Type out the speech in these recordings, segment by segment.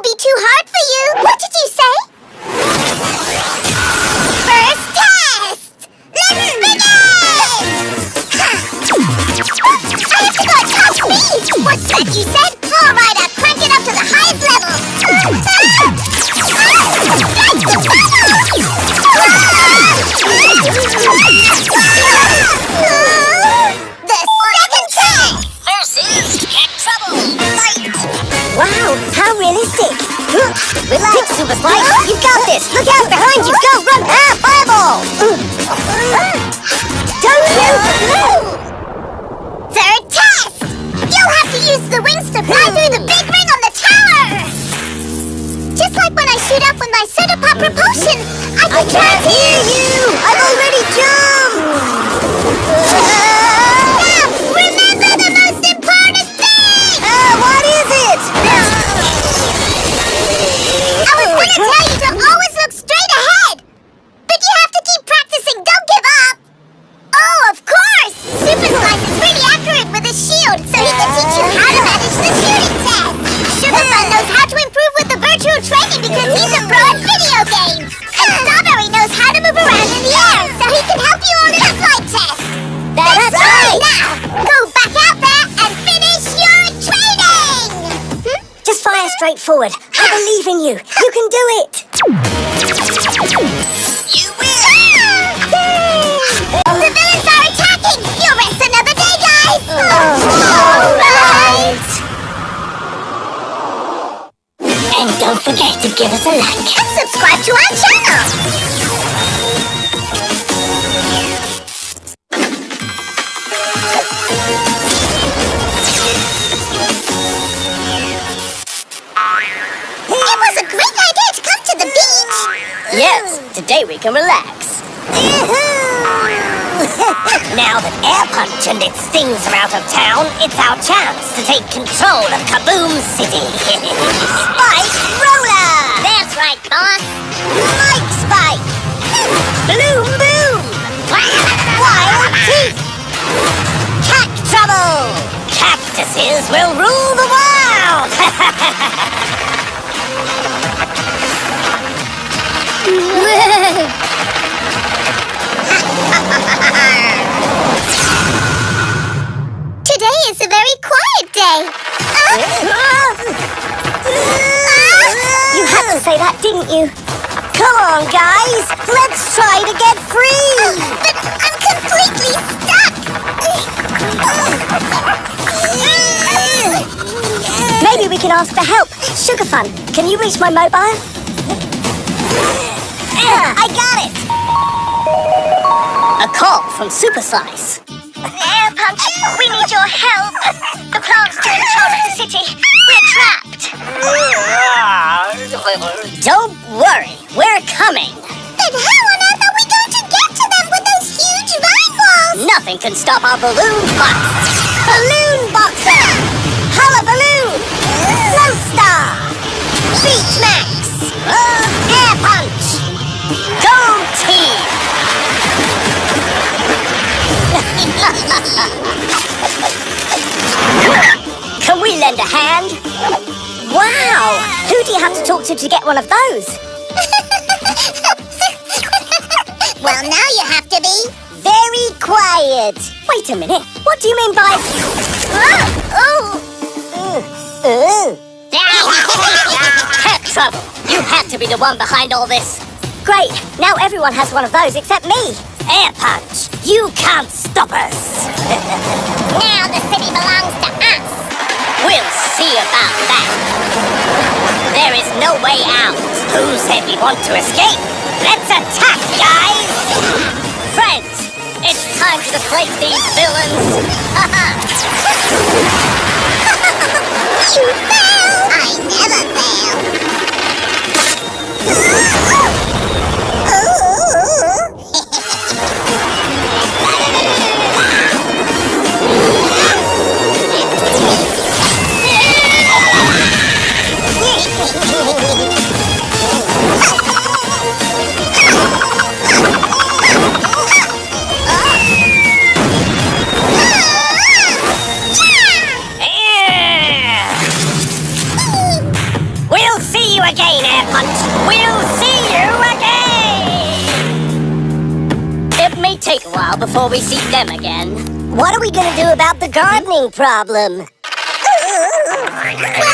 will be too hard for this. Look out behind you. Go, run. Ah, fireball. Don't you? Third test! You'll have to use the wings to fly through the big ring on the tower! Just like when I shoot up with my soda pop propulsion, I can I can't hear you. I've already jumped. Because he's a pro at video games! And Strawberry knows how to move around in the air, so he can help you on the flight test! That's right. Now, go back out there and finish your training! Hmm? Just fire straight forward. I believe in you. You can do it. To give us a like. And subscribe to our channel! It was a great idea to come to the beach! Yes, today we can relax. Now that Air Punch and its stings are out of town, it's our chance to take control of Kaboom City. Spike Roller! That's right, boss. Mike Spike! Bloom Boom! Wild Teeth! Cat Trouble! Cactuses will rule the world! Today is a very quiet day. Ah! You had to say that, didn't you? Come on, guys. Let's try to get free. But I'm completely stuck! Maybe we can ask for help. Sugar Fun, can you reach my mobile? I got it. A call from Super Slice. Air Punch, we need your help! The plants in charge of the city. We're trapped! Don't worry, we're coming. Then how on earth are we going to get to them with those huge vine walls? Nothing can stop our balloon box. Balloon Boxer! Hullabaloo! Lodestar! Beach Max! Air Punch! Go Team! Can we lend a hand? Wow! Who do you have to talk to to get one of those? well, now you have to be. Very quiet. Wait a minute. What do you mean by... Oh! Ooh. Cat trouble. You had to be the one behind all this. Great. Now everyone has one of those except me. Air punch. You can't stop us. Now the city belongs to us. We'll see about that. There is no way out. Who said we want to escape? Let's attack, guys! Friends, it's time to deflate these villains. You fail! I never fail. Before we see them again. What are we gonna do about the gardening problem? Well,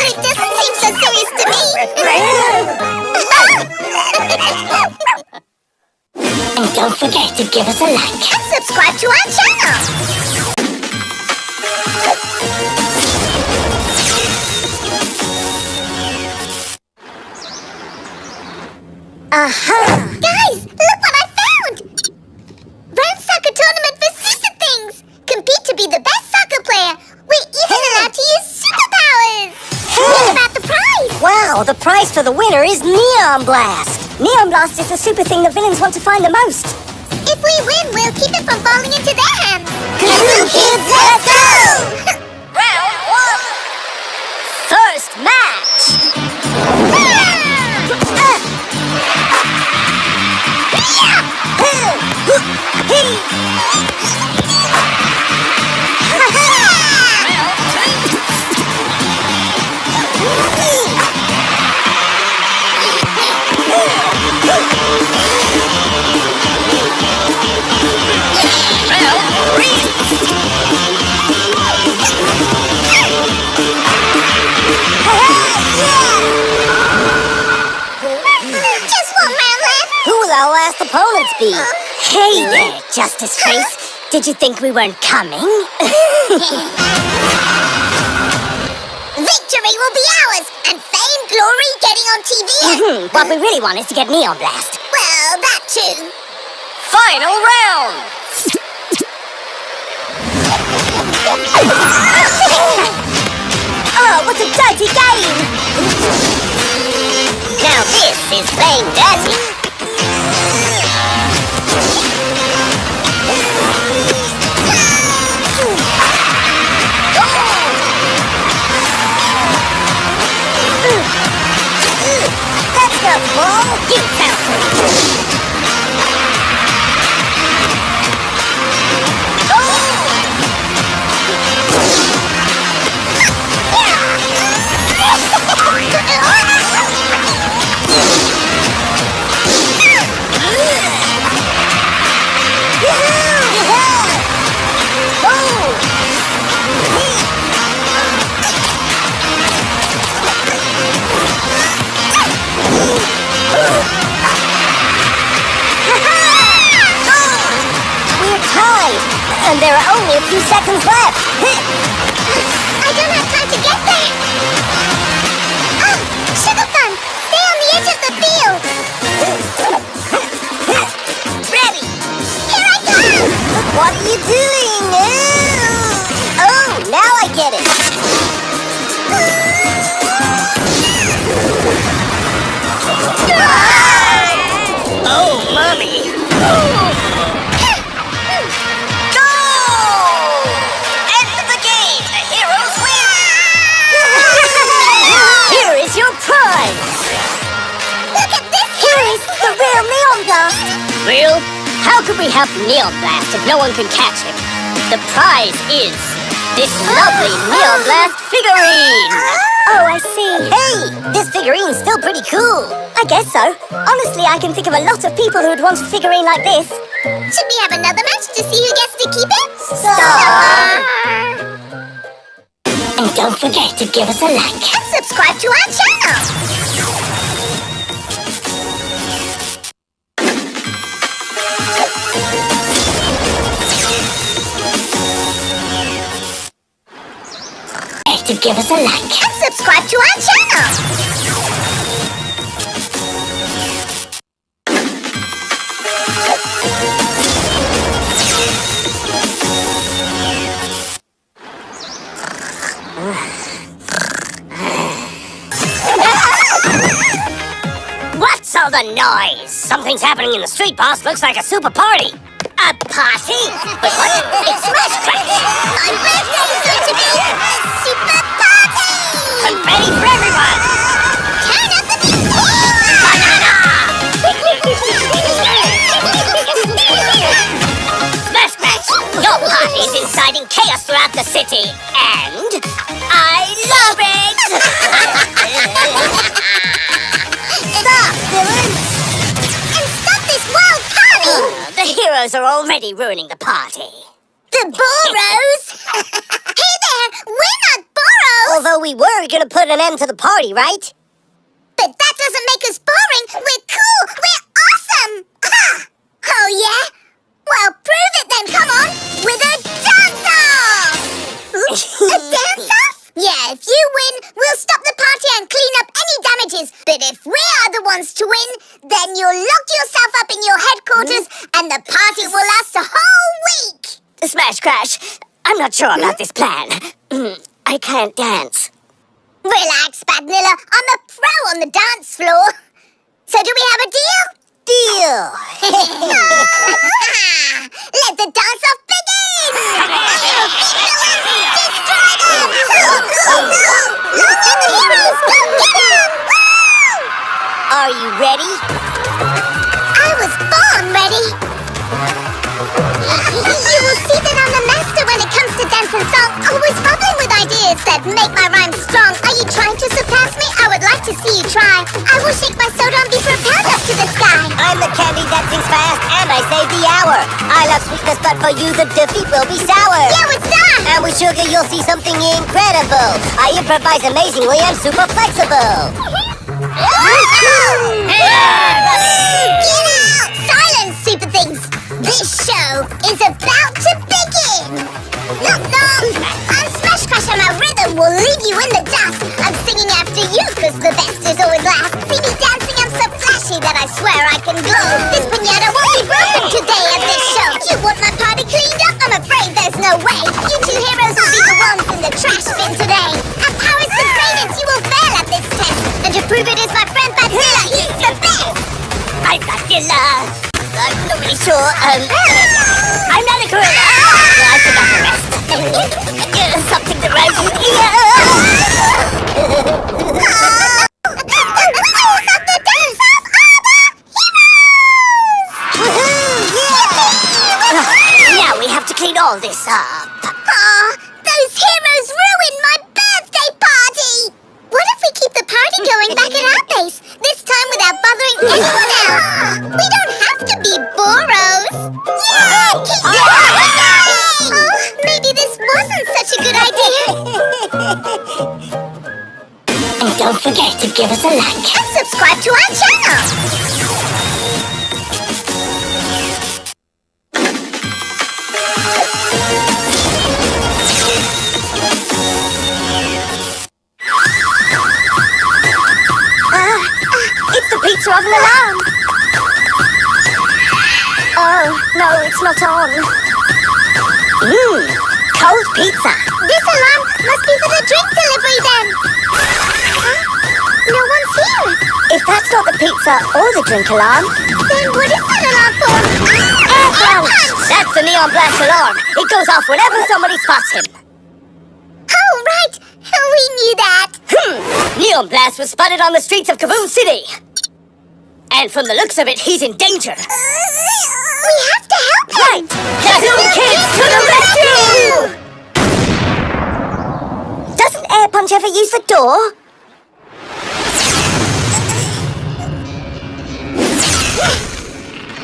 it doesn't seem so serious to me. And don't forget to give us a like. and subscribe to our channel. Aha! Guys, prize for the winner is Neon Blast! Neon Blast is the super thing the villains want to find the most. If we win, we'll keep it from falling into their hands! Kaboom Kids, let's go! left! Who will our last opponents be? Hey there, Justice Face. Did you think we weren't coming? Victory will be ours! And fame, glory, getting on TV! Hmm, what we really want is to get Neon Blast. well, that too! Final round! Oh, what a dirty game! Now this is playing dirty. Yeah. Seconds left! I don't have time to get there! Oh, Sugar Fun! Stay on the edge of the field! Ready! Here I come! What are you doing? Oh, now I get it! We have Neon Blast if no one can catch him? The prize is this lovely Neon Blast figurine! Ah! Oh, I see. Hey, this figurine's still pretty cool. I guess so. Honestly, I can think of a lot of people who would want a figurine like this. Should we have another match to see who gets to keep it? Star! And don't forget to give us a like. And subscribe to our channel! To give us a like. And subscribe to our channel! What's all the noise? Something's happening in the street, boss. Looks like a super party. A party? But what? It's Smash Crash! My birthday is going to be super! Confetti for everyone! Turn up the music! Smash Crash! Your party's inciting chaos throughout the city, and I love it! Stop, villain! And stop this wild party! Oh, the heroes are already ruining the party. The Boros? hey there, we're not Although we were gonna put an end to the party, right? But that doesn't make us boring. We're cool. We're awesome. oh, yeah? Well, prove it then. Come on. With a dance-off. a dance-off? Yeah, if you win, we'll stop the party and clean up any damages. But if we are the ones to win, then you'll lock yourself up in your headquarters hmm? and the party will last a whole week. Smash Crash, I'm not sure about hmm? this plan. I can't dance. Relax, Badnilla. I'm a pro on the dance floor. So do we have a deal? Deal! Let the begin! The! Go get them! Are you ready? I was born ready! You will see that I'm a master when it comes to dance and song, oh, make my rhymes strong. Are you trying to surpass me? I would like to see you try. I will shake my soda and be propelled up to the sky. I'm the candy that sings fast and I save the hour. I love sweetness, but for you the defeat will be sour. Yeah, it's done! And with sugar you'll see something incredible. I improvise amazingly I'm super flexible. Get out! Silence, super things! This show is about to begin! Knock, knock! I'm Smash Crash and my rhythm will leave you in the dust. I'm singing after you because the best is always last. See me dancing, I'm so flashy that I swear I can glow. This pinata won't be broken today at this show. You want my party cleaned up? I'm afraid there's no way. You two heroes will be the ones in the trash bin today. Our power's the greatest, you will fail at this test. And to prove it is my friend Badilla, he's the best! I'm Badilla. I'm not really sure. Um, I'm not a gorilla. Something dance of Now we have to clean all this up. Aw, those heroes ruined my birthday party! What if we keep the party going back at our base? This time without bothering anyone else! We don't have to be Boros! Don't forget to give us a like. And subscribe to our channel! Uh, uh, it's the pizza oven alarm. Oh, no, it's not on. Mmm, cold pizza. This alarm must be for the drink delivery then! Huh? No one's here! If that's not the pizza or the drink alarm, Then what is that alarm for? air punch! That's the neon blast alarm. It goes off whenever somebody spots him. Oh, right! We knew that! Hmm, neon blast was spotted on the streets of Kaboom City. And from the looks of it, he's in danger. We have to help him! Right! Kaboom Kids to the rescue! Doesn't Air Punch ever use the door?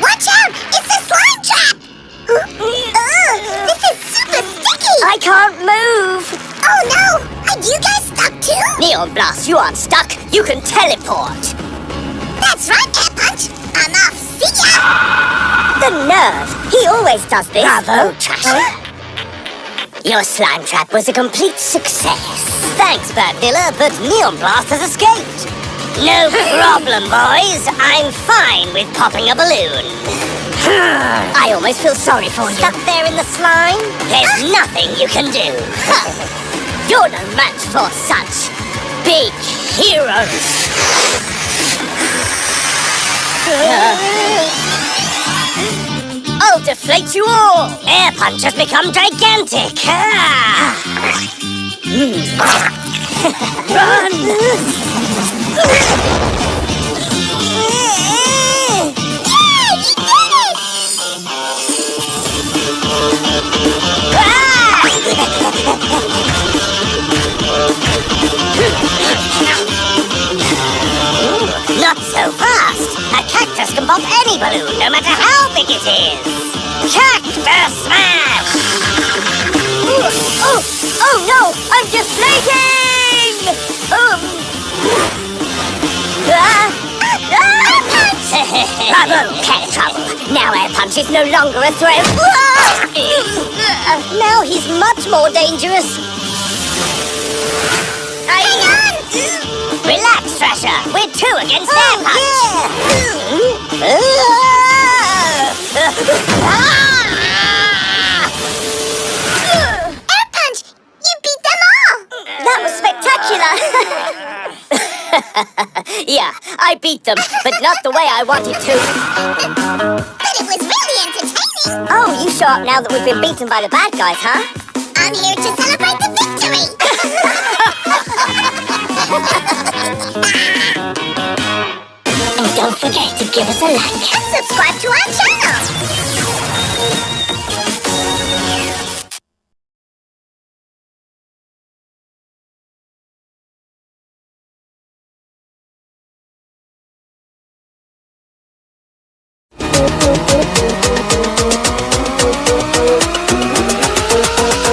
Watch out! It's a slime trap! Ugh, this is super sticky! I can't move. Oh no! Are you guys stuck too? Neon Blast, you aren't stuck. You can teleport. That's right, Air Punch! I'm off! See ya! The nerve! He always does this. Bravo, Trasher. Your slime trap was a complete success. Thanks, Badvilla, but Neon Blast has escaped. No problem, boys. I'm fine with popping a balloon. I almost feel sorry for you. Stuck there in the slime? There's ah! nothing you can do. You're no match for such big heroes. I'll deflate you all! Air Punch has become gigantic! Not so fast! A cactus can pop any balloon, no matter how big it is! Cactus Smash! Ah. I trouble. Now Air Punch is no longer a threat. Now he's much more dangerous. Hang on! Relax, Thrasher. We're two against Air Punch. Air Punch! You beat them all! That was spectacular! yeah, I beat them, but not the way I wanted to. But it was really entertaining! Oh, you show up now that we've been beaten by the bad guys, huh? I'm here to celebrate the victory! And oh, don't forget to give us a like. and subscribe to our channel!